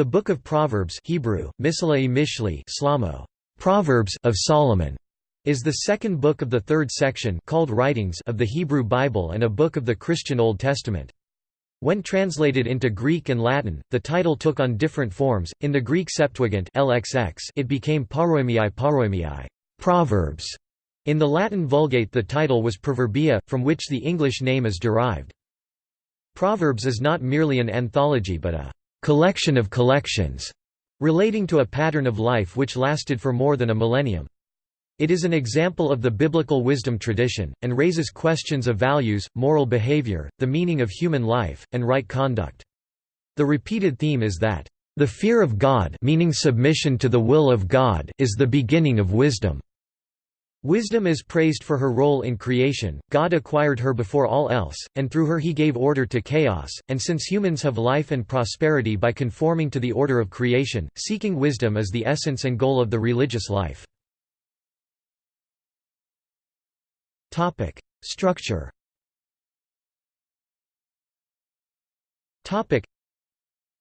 The Book of Proverbs Hebrew, Mishli Slamo, Proverbs of Solomon, is the second book of the third section called Writings of the Hebrew Bible and a book of the Christian Old Testament. When translated into Greek and Latin, the title took on different forms. In the Greek Septuagint LXX, it became Paroimiai Paroimiai, Proverbs. In the Latin Vulgate the title was Proverbia, from which the English name is derived. Proverbs is not merely an anthology but a collection of collections, relating to a pattern of life which lasted for more than a millennium. It is an example of the biblical wisdom tradition, and raises questions of values, moral behavior, the meaning of human life, and right conduct. The repeated theme is that, "...the fear of God meaning submission to the will of God is the beginning of wisdom." Wisdom is praised for her role in creation, God acquired her before all else, and through her he gave order to chaos, and since humans have life and prosperity by conforming to the order of creation, seeking wisdom is the essence and goal of the religious life. Structure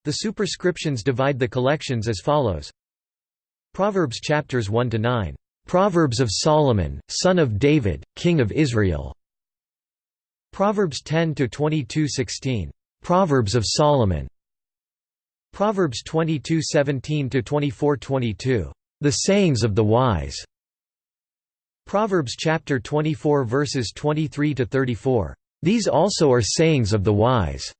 The superscriptions divide the collections as follows. Proverbs chapters 1 to 9 Proverbs of Solomon, son of David, king of Israel. Proverbs 10 to 22:16. Proverbs of Solomon. Proverbs 22:17 to 24:22. The sayings of the wise. Proverbs chapter 24 verses 23 to 34. These also are sayings of the wise.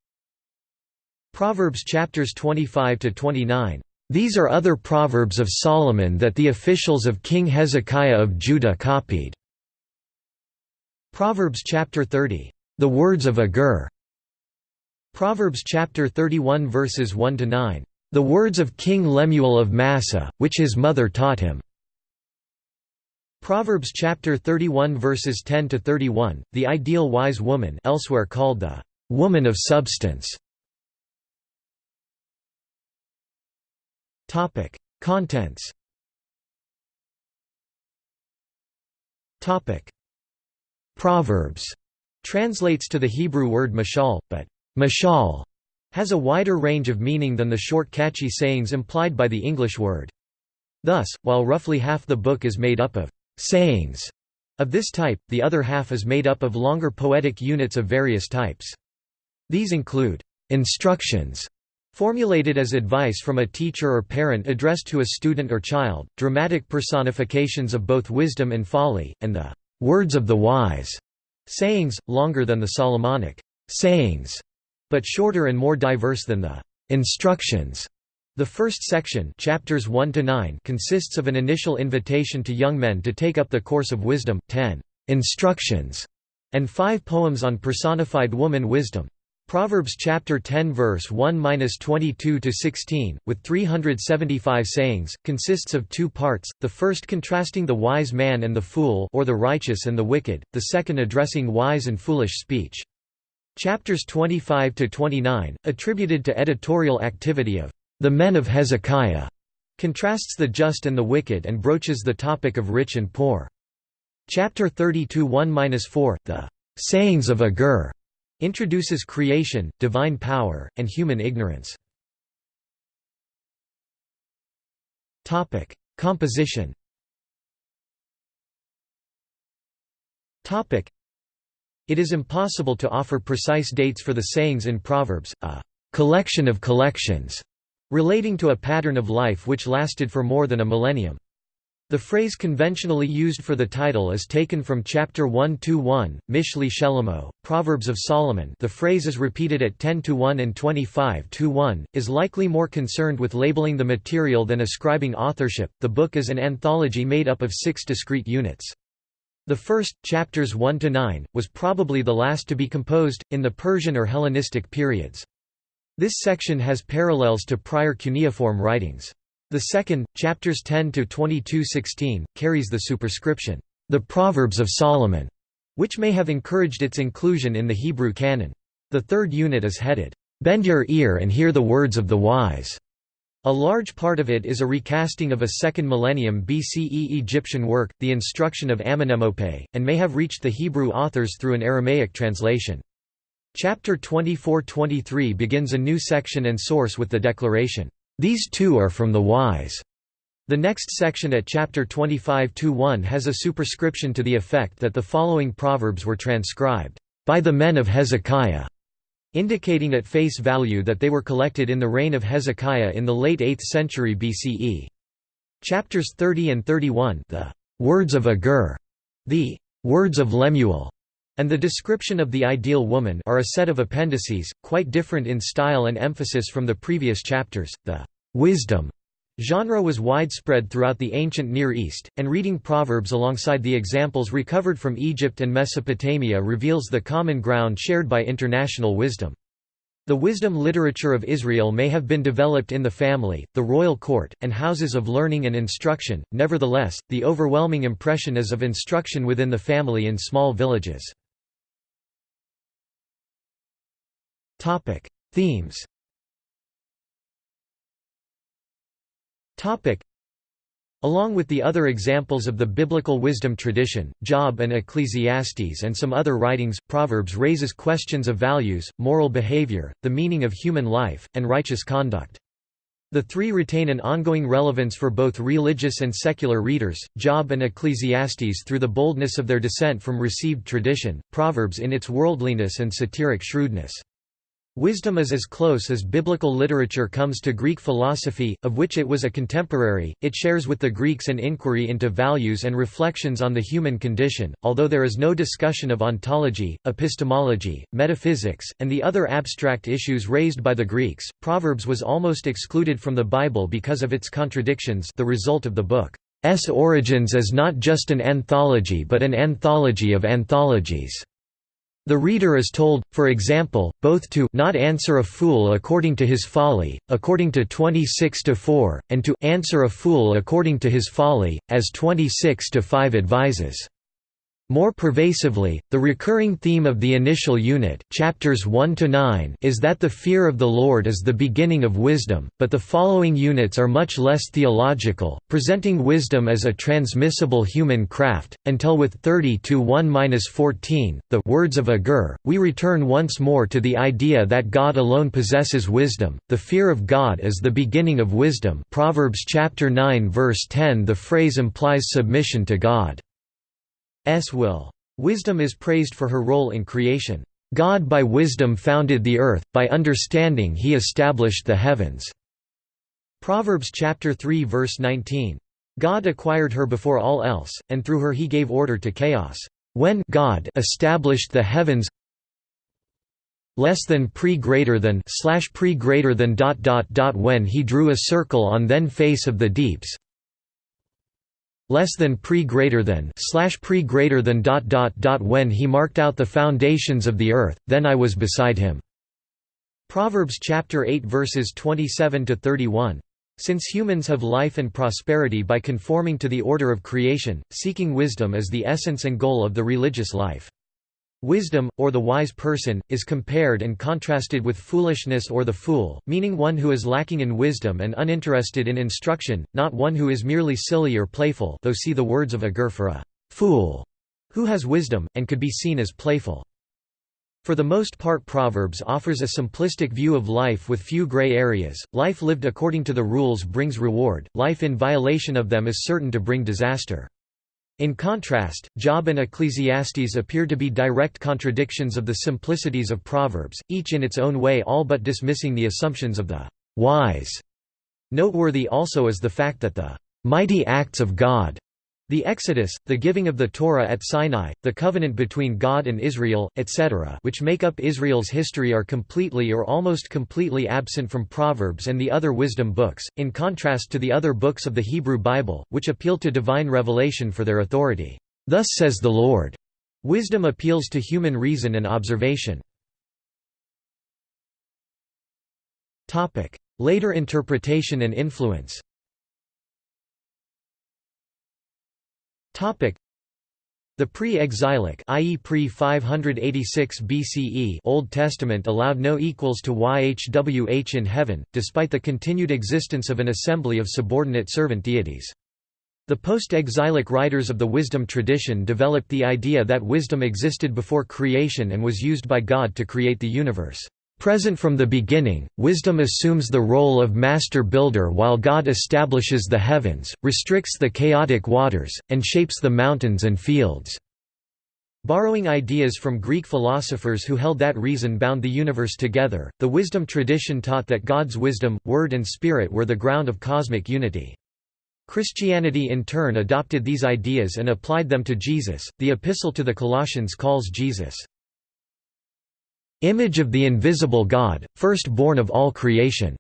Proverbs chapters 25 to 29. These are other proverbs of Solomon that the officials of King Hezekiah of Judah copied. Proverbs chapter 30. The words of Agur. Proverbs chapter 31 verses 1 to 9. The words of King Lemuel of Massa, which his mother taught him. Proverbs chapter 31 verses 10 to 31. The ideal wise woman, elsewhere called the woman of substance. Topic: Contents. Topic: Proverbs translates to the Hebrew word mashal, but mashal has a wider range of meaning than the short catchy sayings implied by the English word. Thus, while roughly half the book is made up of sayings of this type, the other half is made up of longer poetic units of various types. These include instructions Formulated as advice from a teacher or parent addressed to a student or child, dramatic personifications of both wisdom and folly, and the words of the wise, sayings, longer than the Solomonic sayings, but shorter and more diverse than the instructions. The first section chapters 1 to 9 consists of an initial invitation to young men to take up the course of wisdom, 10 instructions, and 5 poems on personified woman wisdom. Proverbs chapter 10 verse 1-22 to 16 with 375 sayings consists of two parts the first contrasting the wise man and the fool or the righteous and the wicked the second addressing wise and foolish speech. Chapters 25 to 29 attributed to editorial activity of the men of Hezekiah contrasts the just and the wicked and broaches the topic of rich and poor. Chapter 32 1-4 the sayings of Agur Introduces creation, divine power, and human ignorance. Composition It is impossible to offer precise dates for the sayings in Proverbs, a collection of collections, relating to a pattern of life which lasted for more than a millennium. The phrase conventionally used for the title is taken from chapter 1-1, Mishli Shelemo, Proverbs of Solomon the phrase is repeated at 10-1 and 25-1, is likely more concerned with labeling the material than ascribing authorship. The book is an anthology made up of six discrete units. The first, chapters 1 to 9, was probably the last to be composed, in the Persian or Hellenistic periods. This section has parallels to prior cuneiform writings. The second, chapters 10 to 22:16, carries the superscription, "The Proverbs of Solomon," which may have encouraged its inclusion in the Hebrew canon. The third unit is headed, "Bend your ear and hear the words of the wise." A large part of it is a recasting of a 2nd millennium BCE Egyptian work, the Instruction of Amenemope, and may have reached the Hebrew authors through an Aramaic translation. Chapter 24-23 begins a new section and source with the declaration, These two are from the wise. The next section at chapter 25-1 has a superscription to the effect that the following proverbs were transcribed by the men of Hezekiah, indicating at face value that they were collected in the reign of Hezekiah in the late 8th century BCE. Chapters 30 and 31 the words of Agur, the words of Lemuel, and the description of the ideal woman are a set of appendices, quite different in style and emphasis from the previous chapters. The wisdom Genre was widespread throughout the ancient Near East, and reading Proverbs alongside the examples recovered from Egypt and Mesopotamia reveals the common ground shared by international wisdom. The wisdom literature of Israel may have been developed in the family, the royal court, and houses of learning and instruction, nevertheless, the overwhelming impression is of instruction within the family in small villages. Themes Topic. Along with the other examples of the biblical wisdom tradition, Job and Ecclesiastes and some other writings, Proverbs raises questions of values, moral behavior, the meaning of human life, and righteous conduct. The three retain an ongoing relevance for both religious and secular readers, Job and Ecclesiastes through the boldness of their dissent from received tradition, Proverbs in its worldliness and satiric shrewdness. Wisdom is as close as biblical literature comes to Greek philosophy, of which it was a contemporary. It shares with the Greeks an inquiry into values and reflections on the human condition, although there is no discussion of ontology, epistemology, metaphysics, and the other abstract issues raised by the Greeks. Proverbs was almost excluded from the Bible because of its contradictions, the result of the book's origins as not just an anthology but an anthology of anthologies. The reader is told, for example, both to not answer a fool according to his folly, according to 26-4, and to answer a fool according to his folly, as 26-5 advises. More pervasively, the recurring theme of the initial unit chapters 1 to 9 is that the fear of the Lord is the beginning of wisdom, but the following units are much less theological, presenting wisdom as a transmissible human craft, until with 30 to 1-14, the words of Agur, we return once more to the idea that God alone possesses wisdom, the fear of God is the beginning of wisdom Proverbs chapter 9 verse 10 The phrase implies submission to God. S will. Wisdom is praised for her role in creation. God by wisdom founded the earth, by understanding he established the heavens." Proverbs chapter 3 verse 19. God acquired her before all else, and through her he gave order to chaos. When God established the heavens less than pre greater than slash pre greater than dot dot dot when he drew a circle on then face of the deeps less than pre greater than slash pre greater than dot dot dot when he marked out the foundations of the earth then i was beside him. Proverbs chapter 8 verses 27 to 31 since humans have life and prosperity by conforming to the order of creation seeking wisdom is the essence and goal of the religious life Wisdom, or the wise person, is compared and contrasted with foolishness or the fool, meaning one who is lacking in wisdom and uninterested in instruction, not one who is merely silly or playful though see the words of Agur for a fool who has wisdom, and could be seen as playful. For the most part Proverbs offers a simplistic view of life with few gray areas, life lived according to the rules brings reward, life in violation of them is certain to bring disaster. In contrast, Job and Ecclesiastes appear to be direct contradictions of the simplicities of Proverbs, each in its own way all but dismissing the assumptions of the wise. Noteworthy also is the fact that the mighty acts of God the Exodus, the giving of the Torah at Sinai, the covenant between God and Israel, etc. which make up Israel's history are completely or almost completely absent from Proverbs and the other wisdom books, in contrast to the other books of the Hebrew Bible, which appeal to divine revelation for their authority. Thus says the Lord. Wisdom appeals to human reason and observation. Later interpretation and influence The pre-exilic i.e. pre-586 BCE Old Testament allowed no equals to YHWH in heaven, despite the continued existence of an assembly of subordinate servant deities. The post-exilic writers of the wisdom tradition developed the idea that wisdom existed before creation and was used by God to create the universe Present from the beginning, wisdom assumes the role of master builder while God establishes the heavens, restricts the chaotic waters, and shapes the mountains and fields." Borrowing ideas from Greek philosophers who held that reason bound the universe together, the wisdom tradition taught that God's wisdom, word and spirit were the ground of cosmic unity. Christianity in turn adopted these ideas and applied them to Jesus. The Epistle to the Colossians calls Jesus image of the invisible God, firstborn of all creation."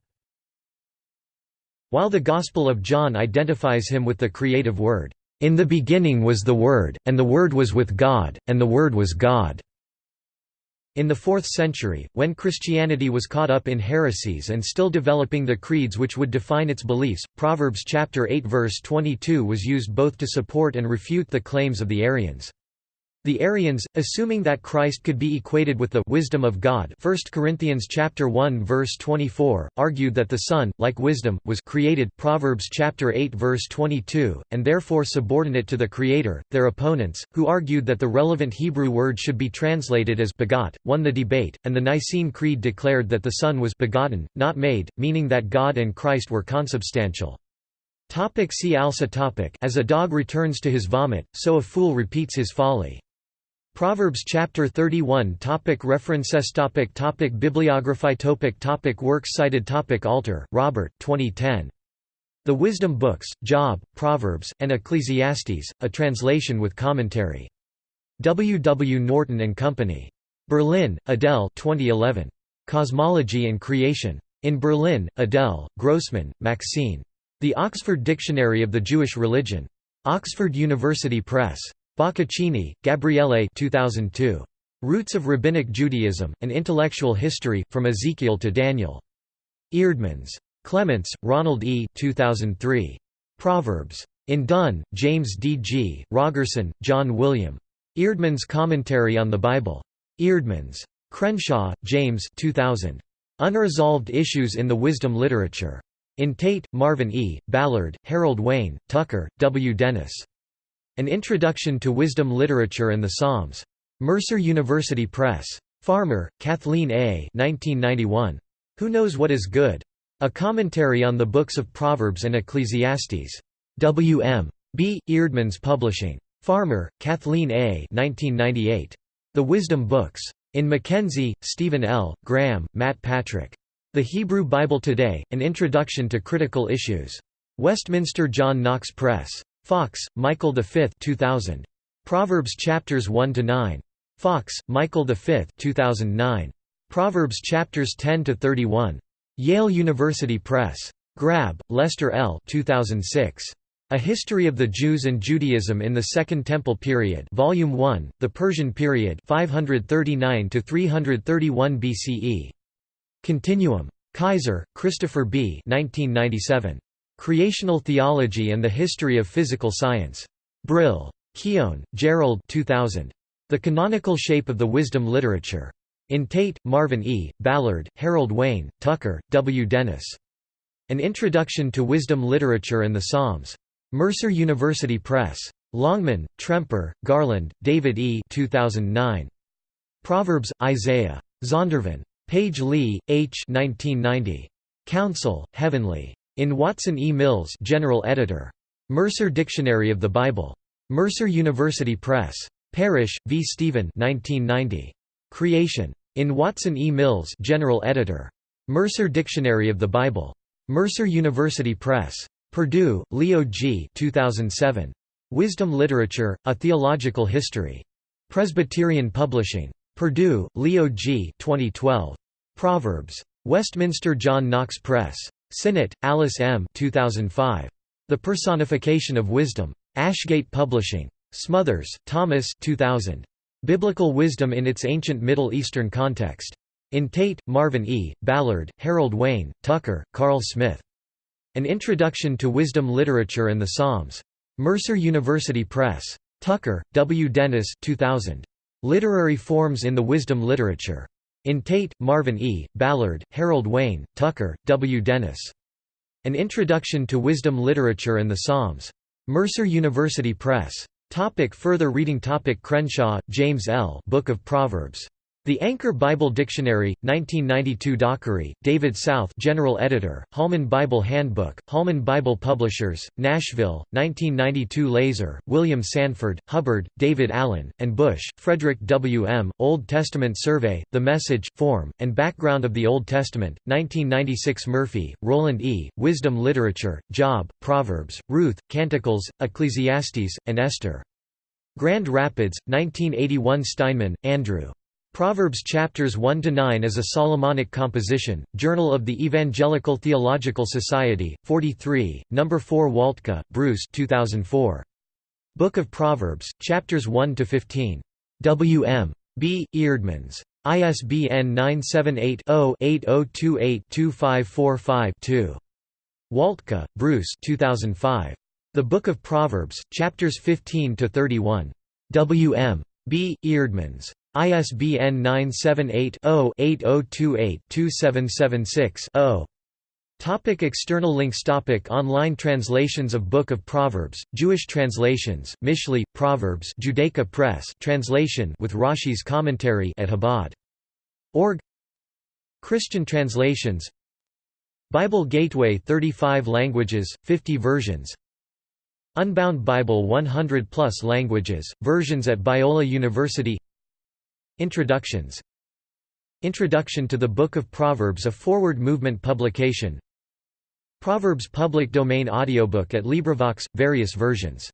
While the Gospel of John identifies him with the creative Word, "...in the beginning was the Word, and the Word was with God, and the Word was God." In the 4th century, when Christianity was caught up in heresies and still developing the creeds which would define its beliefs, Proverbs chapter 8 verse 22 was used both to support and refute the claims of the Arians. The Arians, assuming that Christ could be equated with the wisdom of God 1 Corinthians chapter 1 verse 24, argued that the Son, like wisdom, was created Proverbs chapter 8 verse 22, and therefore subordinate to the Creator. Their opponents, who argued that the relevant Hebrew word should be translated as begot, won the debate, and the Nicene Creed declared that the Son was begotten, not made, meaning that God and Christ were consubstantial. Topic see also topic As a dog returns to his vomit, so a fool repeats his folly. Proverbs chapter 31 topic References topic topic Bibliography topic topic Works cited topic Alter, Robert 2010. The Wisdom Books, Job, Proverbs, and Ecclesiastes, a translation with commentary. W. W. Norton and Company. Berlin, Adele 2011. Cosmology and Creation. In Berlin, Adele, Grossman, Maxine. The Oxford Dictionary of the Jewish Religion. Oxford University Press. Boccaccini, Gabriele 2002. Roots of Rabbinic Judaism, An Intellectual History, From Ezekiel to Daniel. Eerdmans. Clements, Ronald E. 2003. Proverbs. In Dunn, James D. G., Rogerson, John William. Eerdmans Commentary on the Bible. Eerdmans. Crenshaw, James 2000. Unresolved Issues in the Wisdom Literature. In Tate, Marvin E., Ballard, Harold Wayne, Tucker, W. Dennis. An Introduction to Wisdom Literature and the Psalms. Mercer University Press. Farmer, Kathleen A. 1991. Who Knows What Is Good? A Commentary on the Books of Proverbs and Ecclesiastes. W. M. B. Eerdmans Publishing. Farmer, Kathleen A. 1998. The Wisdom Books. In McKenzie, Stephen L., Graham, Matt Patrick. The Hebrew Bible Today, An Introduction to Critical Issues. Westminster John Knox Press. Fox, Michael V 2000. Proverbs chapters 1 to 9. Fox, Michael V 2009. Proverbs chapters 10 to 31. Yale University Press. Grabbe, Lester L. 2006. A History of the Jews and Judaism in the Second Temple Period, Volume 1, The Persian Period, 539 to 331 BCE. Continuum. Kaiser, Christopher B. 1997. Creational Theology and the History of Physical Science. Brill. Keown, Gerald 2000. The Canonical Shape of the Wisdom Literature. In Tate, Marvin E., Ballard, Harold Wayne, Tucker, W. Dennis. An Introduction to Wisdom Literature and the Psalms. Mercer University Press. Longman, Tremper, Garland, David E. 2009. Proverbs, Isaiah. Zondervan. Page Lee, H. 1990. Counsel, Heavenly. In Watson E. Mills General Editor. Mercer Dictionary of the Bible. Mercer University Press. Parrish, V. Stephen 1990. Creation. In Watson E. Mills General Editor. Mercer Dictionary of the Bible. Mercer University Press. Perdue, Leo G. 2007. Wisdom Literature, A Theological History. Presbyterian Publishing. Perdue, Leo G. 2012. Proverbs. Westminster John Knox Press. Sinnott, Alice M. 2005. The Personification of Wisdom. Ashgate Publishing. Smothers, Thomas 2000. Biblical Wisdom in its Ancient Middle Eastern Context. In Tate, Marvin E., Ballard, Harold Wayne, Tucker, Carl Smith. An Introduction to Wisdom Literature and the Psalms. Mercer University Press. Tucker, W. Dennis 2000. Literary Forms in the Wisdom Literature. In Tate, Marvin E., Ballard, Harold Wayne, Tucker, W. Dennis. An Introduction to Wisdom Literature and the Psalms. Mercer University Press. Topic further reading topic Crenshaw, James L. Book of Proverbs. The Anchor Bible Dictionary, 1992 Dockery, David South General Editor, Holman Bible Handbook, Holman Bible Publishers, Nashville, 1992 LaSor, William Sanford, Hubbard, David Allen, and Bush, Frederick W. M., Old Testament Survey, The Message, Form, and Background of the Old Testament, 1996 Murphy, Roland E., Wisdom Literature, Job, Proverbs, Ruth, Canticles, Ecclesiastes, and Esther. Grand Rapids, 1981 Steinmann, Andrew. Proverbs chapters 1 to 9 is a Solomonic composition. Journal of the Evangelical Theological Society, 43, number 4 Waltke, Bruce 2004. Book of Proverbs, chapters 1 to 15. W. M. B. Eerdmans. ISBN 978 0 8028 2545 2. Waltke, Bruce 2005. The Book of Proverbs, chapters 15 to 31. W. M. B. Eerdmans. ISBN 978-0-8028-2776-0. Topic external links Topic Online translations of Book of Proverbs, Jewish translations, Mishli, Proverbs Judaica Press translation with Rashi's commentary at Chabad. Org Christian translations Bible Gateway 35 languages, 50 versions Unbound Bible 100 plus languages, versions at Biola University Introductions. Introduction to the Book of Proverbs a forward movement publication. Proverbs public domain audiobook at LibriVox, various versions